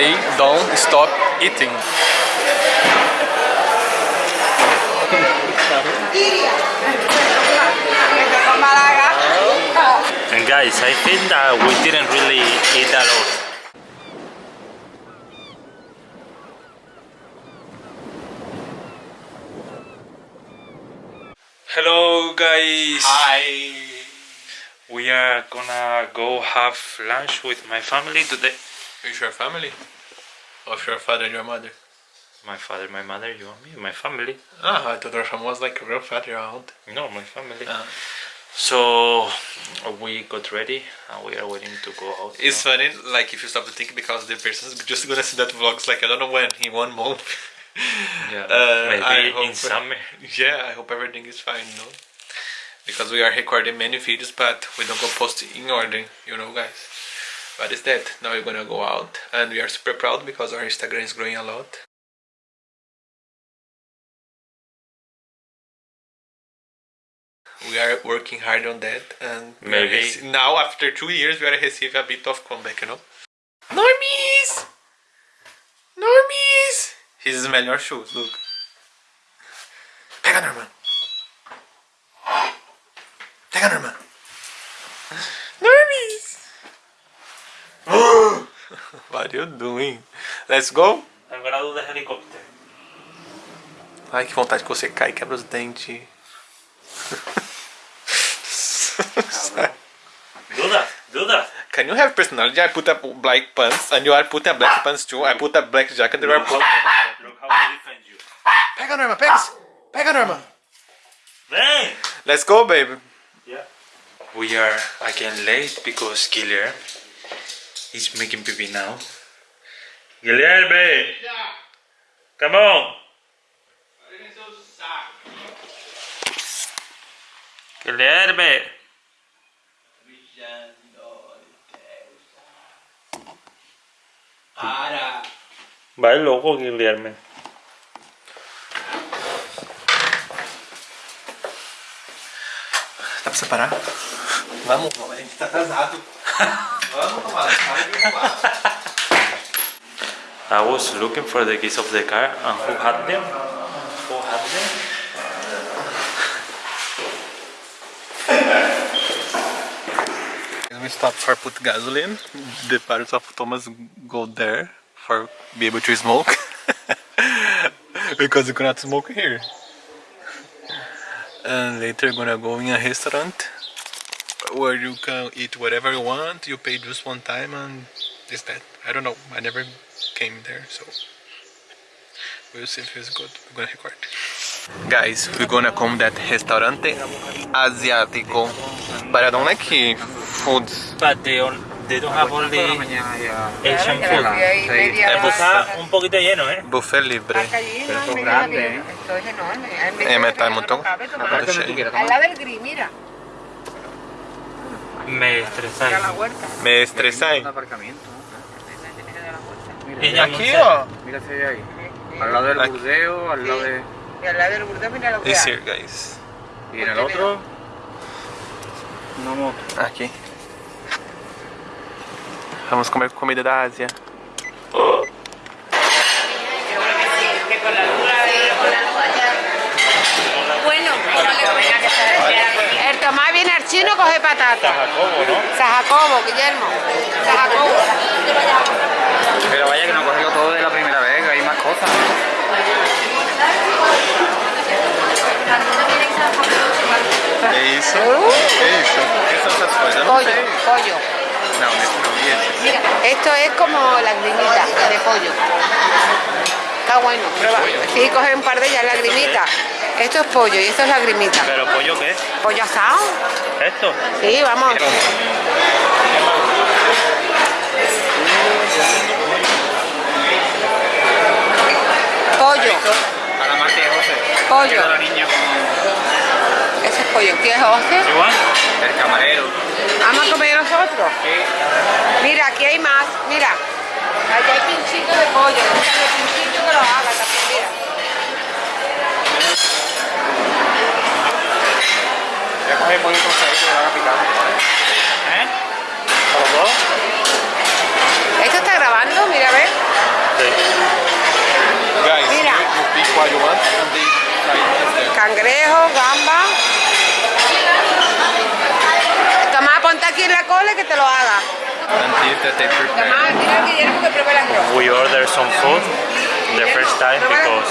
they don't stop eating. And guys, I think that we didn't really eat a lot. Hello guys! Hi. We are gonna go have lunch with my family today. With your family? Of your father and your mother? My father, my mother, you and me, my family. Ah, I thought your family was like your grandfather around. No, my family. Ah. So we got ready and we are waiting to go out. It's now. funny, like if you stop to think, because the person's just gonna see that vlogs like I don't know when, in one month. Yeah, Uh, maybe I in summer. Yeah, I hope everything is fine, no? Because we are recording many videos, but we don't go post in order, you know, guys. But it's that. Now we're gonna go out, and we are super proud because our Instagram is growing a lot. We are working hard on that, and Maybe- now after two years, we are receiving a bit of comeback, you know. Normies, normies. He's smelling your shoes. Look. What are you doing? Let's go. I'm gonna do the helicopter. Ai, que vontade que você cai e quebra os dentes. Do that, do that. Can you have personality? I put a black pants and you are putting a black pants too. I put a black jacket and you are put... Look how I defend you. Pega, Norma, pega! Pega, Norma! Bang! Let's go, baby. Yeah. We are again late because Guilherme is making pee now. Guilherme! Come on! Guilherme! Para! Vai louco, Guilherme. Dá pra separar? Vamos, a gente tá atrasado. Vamos, tomar. Para de enrolar. I was looking for the keys of the car and who had them? Who had them? We stop for put gasoline. The parents of Thomas go there for be able to smoke. because you cannot smoke here. And later gonna go in a restaurant where you can eat whatever you want. You pay just one time and is that. I don't know. I never came there, so we'll see if it's good. We're gonna record. Guys, we're gonna come that restaurante asiático. But I don't like foods. But they, on, they don't have all the Asian food. Está un poquito lleno, ¿eh? Buffet libre. Esto es grande, ¿eh? Esto es enorme. Hay Eh, me está un montón. Al lado del gris, mira. Me estresáis. Me aparcamiento. Ella Aquí o Mira ese de ahí. Al lado del Aquí. burdeo, al lado de. Y al lado del burdeo, mira lo que This hay. here, guys. Y en el otro. Una moto. Aqui. Vamos comer comida da Ásia. Bueno, el Tomás viene al chino coge patata. Jacobo, ¿no? Sajacobo, Guillermo. Sajacobo. Pero vaya que no cogió todo de la primera vez, que hay más cosas. É isso? É isso? O que são essas coisas? Eu não Pollo, pollo. Esse? Mira, esto es como lagrimita de pollo. Está bueno, prueba. Sí, coge un par de ellas, lagrimita. Esto es pollo y esto es lagrimita. ¿Pero pollo qué? Pollo asado. ¿Esto? Sí, vamos. Pollo, A la Marta y José. Pollo. Ese es pollo. ¿Quieres José? ¿Igual? el camarero. ¿Vamos a comer nosotros? Sí. Mira, aquí hay más. Mira, allá hay pinchito de pollo. Pinchito que lo haga también, ¿Eh? ¿Esto está grabando? Mira, a Mira. Cangrejo, gamba. Tomás, ponte aquí en la cola que te lo haga. We order some food the first time because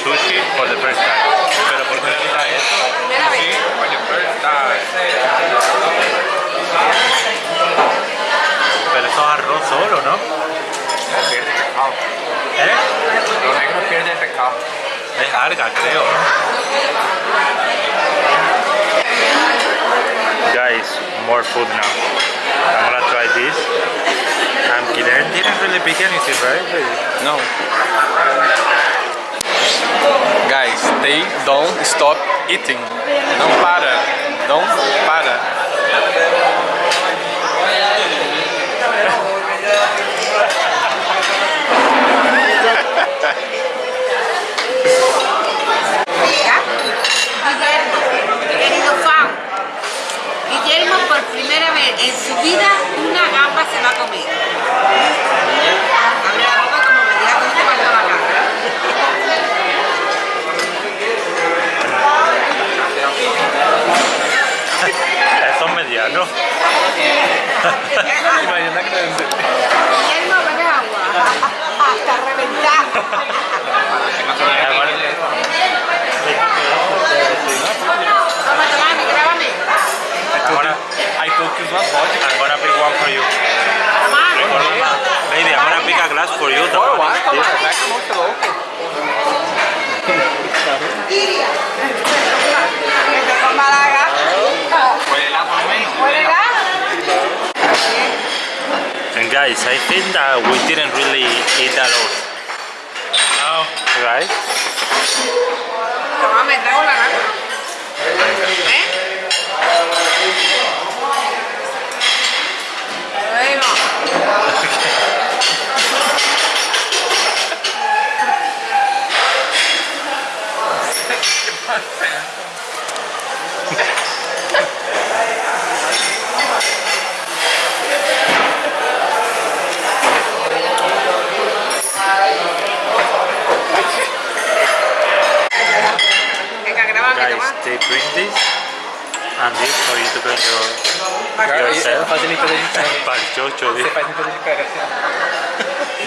sushi for the first time. Pero por primera vez esto. Primera. For the first time. Pero eso es arroz solo, ¿no? Pierde pescado. ¿Eh? Los negros pierden pescado. Es alga, creo. Guys, more food now. I'm gonna try this. And Kiren didn't really pick anything, right? No. They don't stop eating. Não para. Não para. ¿no? Imagínate. Y no agua. Hasta reventar. I took one I'm gonna pick one for you. Maybe I'm gonna pick a glass for you. Or. And guys, I think that we didn't really eat a lot. No. Right? Tomame, traigo la gamba. ¿Eh? Bueno. Venga, grábame, Guys, toma. They bring this and this for you to bring your yourself. Fazendo coisa de Para el chocho, Você this. faz coisa de cara assim.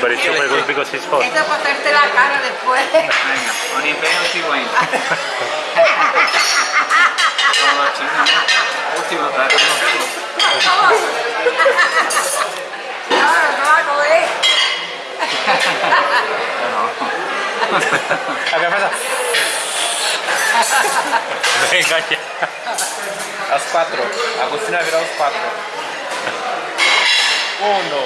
But it's super good because it's hot. Esto es para hacerte la cara después. Venga, con empeño sigo ahí. Como los chinos, ¿no? Último plato, ¿no? Ahora te va a comer. Agora faz Venga Engañar. Las cuatro. Agustina virá los cuatro. Uno.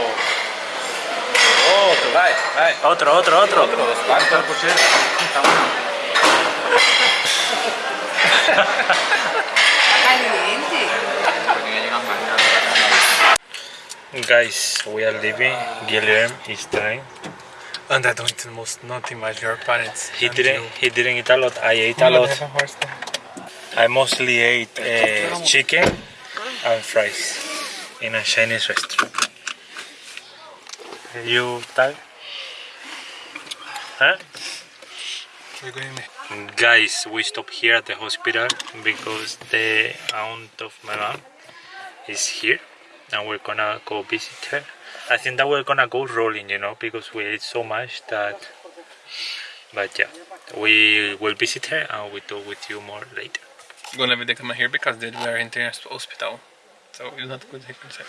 Otro, vai, vai. Otro, otro, otro. Otro, los cuatro. Guys, we are leaving. Guilherme is trying. And I don't most not imagine your parents. He didn't. You. He didn't eat a lot. I ate a lot. I mostly ate uh, chicken and fries in a Chinese restaurant. You tag? Huh? Guys, we stop here at the hospital because the aunt of my mom is here and we're gonna go visit her. I think that we're gonna go rolling, you know, because we ate so much that. But yeah, we will visit her and we'll talk with you more later. Gonna leave the camera here because they were in the hospital. So it's not good to say.